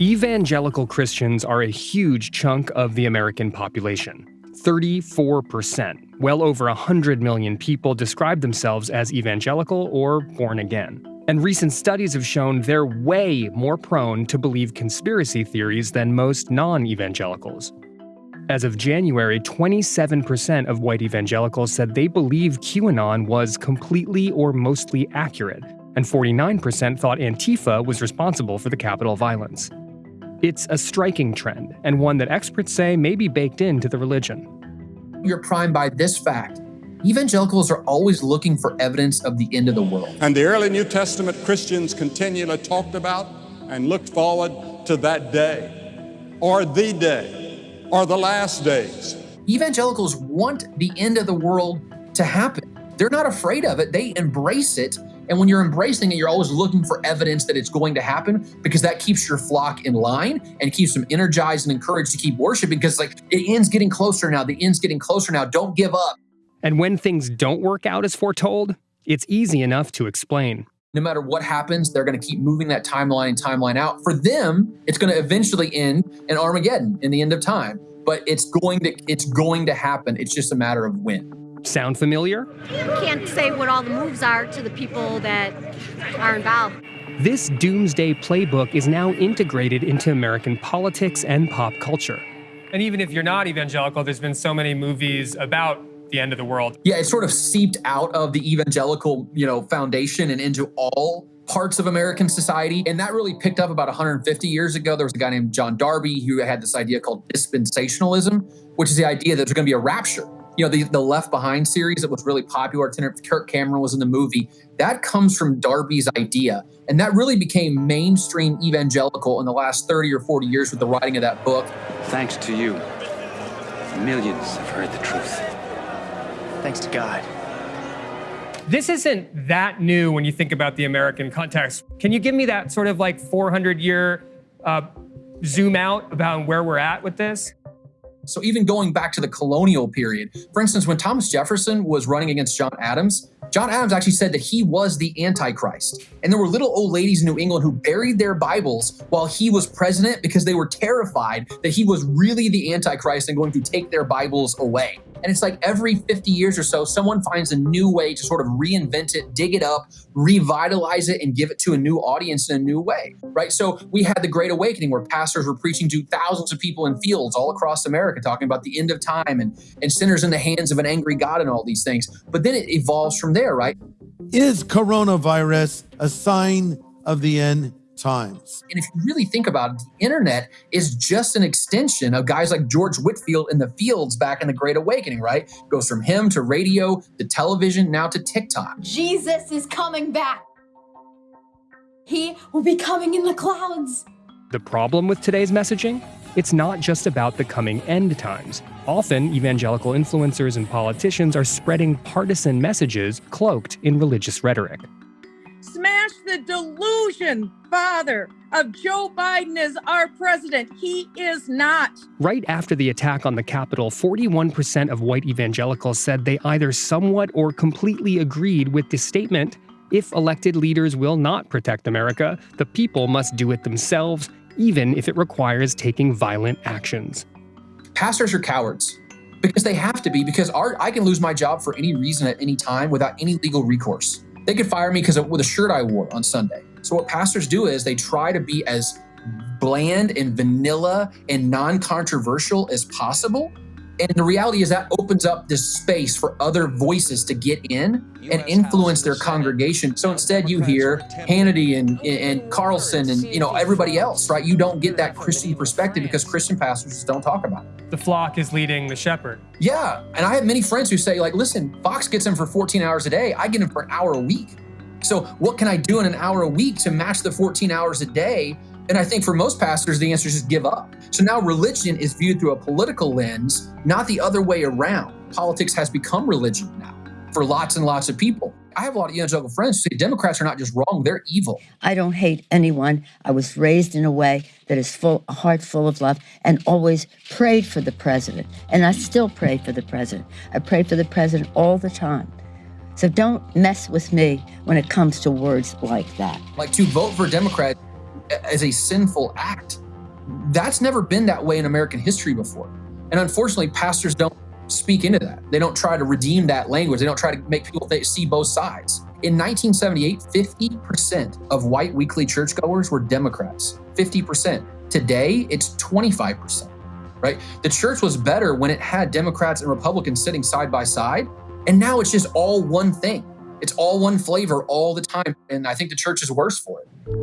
Evangelical Christians are a huge chunk of the American population. 34%. Well over 100 million people describe themselves as evangelical or born again. And recent studies have shown they're way more prone to believe conspiracy theories than most non evangelicals. As of January, 27% of white evangelicals said they believe QAnon was completely or mostly accurate, and 49% thought Antifa was responsible for the Capitol violence. It's a striking trend, and one that experts say may be baked into the religion. You're primed by this fact. Evangelicals are always looking for evidence of the end of the world. And the early New Testament Christians continually talked about and looked forward to that day, or the day, or the last days. Evangelicals want the end of the world to happen. They're not afraid of it, they embrace it and when you're embracing it, you're always looking for evidence that it's going to happen because that keeps your flock in line and keeps them energized and encouraged to keep worshiping because like it ends getting closer now. The end's getting closer now. Don't give up. And when things don't work out as foretold, it's easy enough to explain. No matter what happens, they're going to keep moving that timeline and timeline out. For them, it's going to eventually end in Armageddon in the end of time. But it's going to it's going to happen. It's just a matter of when. Sound familiar? You can't say what all the moves are to the people that are involved. This doomsday playbook is now integrated into American politics and pop culture. And even if you're not evangelical, there's been so many movies about the end of the world. Yeah, it sort of seeped out of the evangelical, you know, foundation and into all parts of American society. And that really picked up about 150 years ago. There was a guy named John Darby who had this idea called dispensationalism, which is the idea that there's going to be a rapture you know, the, the Left Behind series that was really popular. Kirk Cameron was in the movie. That comes from Darby's idea. And that really became mainstream evangelical in the last 30 or 40 years with the writing of that book. Thanks to you, millions have heard the truth. Thanks to God. This isn't that new when you think about the American context. Can you give me that sort of like 400 year uh, zoom out about where we're at with this? So even going back to the colonial period, for instance, when Thomas Jefferson was running against John Adams, John Adams actually said that he was the Antichrist. And there were little old ladies in New England who buried their Bibles while he was president because they were terrified that he was really the Antichrist and going to take their Bibles away. And it's like every 50 years or so, someone finds a new way to sort of reinvent it, dig it up, revitalize it, and give it to a new audience in a new way, right? So we had the Great Awakening where pastors were preaching to thousands of people in fields all across America, talking about the end of time and, and sinners in the hands of an angry God and all these things. But then it evolves from there, right? Is coronavirus a sign of the end times. And if you really think about it, the internet is just an extension of guys like George Whitefield in the fields back in the Great Awakening, right? Goes from him to radio to television, now to TikTok. Jesus is coming back. He will be coming in the clouds. The problem with today's messaging? It's not just about the coming end times. Often, evangelical influencers and politicians are spreading partisan messages cloaked in religious rhetoric smash the delusion, Father, of Joe Biden as our president. He is not. Right after the attack on the Capitol, 41% of white evangelicals said they either somewhat or completely agreed with the statement if elected leaders will not protect America, the people must do it themselves, even if it requires taking violent actions. Pastors are cowards because they have to be, because our, I can lose my job for any reason at any time without any legal recourse. They could fire me because of the shirt I wore on Sunday. So what pastors do is they try to be as bland and vanilla and non-controversial as possible. And the reality is that opens up this space for other voices to get in and influence their congregation. So instead you hear Hannity and, and Carlson and you know everybody else, right? You don't get that Christian perspective because Christian pastors just don't talk about it. The flock is leading the shepherd. Yeah. And I have many friends who say, like, listen, Fox gets him for 14 hours a day. I get him for an hour a week. So what can I do in an hour a week to match the 14 hours a day and I think for most pastors, the answer is just give up. So now religion is viewed through a political lens, not the other way around. Politics has become religion now for lots and lots of people. I have a lot of evangelical friends who say Democrats are not just wrong, they're evil. I don't hate anyone. I was raised in a way that is full, a heart full of love, and always prayed for the president. And I still pray for the president. I pray for the president all the time. So don't mess with me when it comes to words like that. Like to vote for Democrat as a sinful act. That's never been that way in American history before. And unfortunately, pastors don't speak into that. They don't try to redeem that language. They don't try to make people see both sides. In 1978, 50% of white weekly churchgoers were Democrats. 50%. Today, it's 25%. Right? The church was better when it had Democrats and Republicans sitting side by side, and now it's just all one thing. It's all one flavor all the time, and I think the church is worse for it.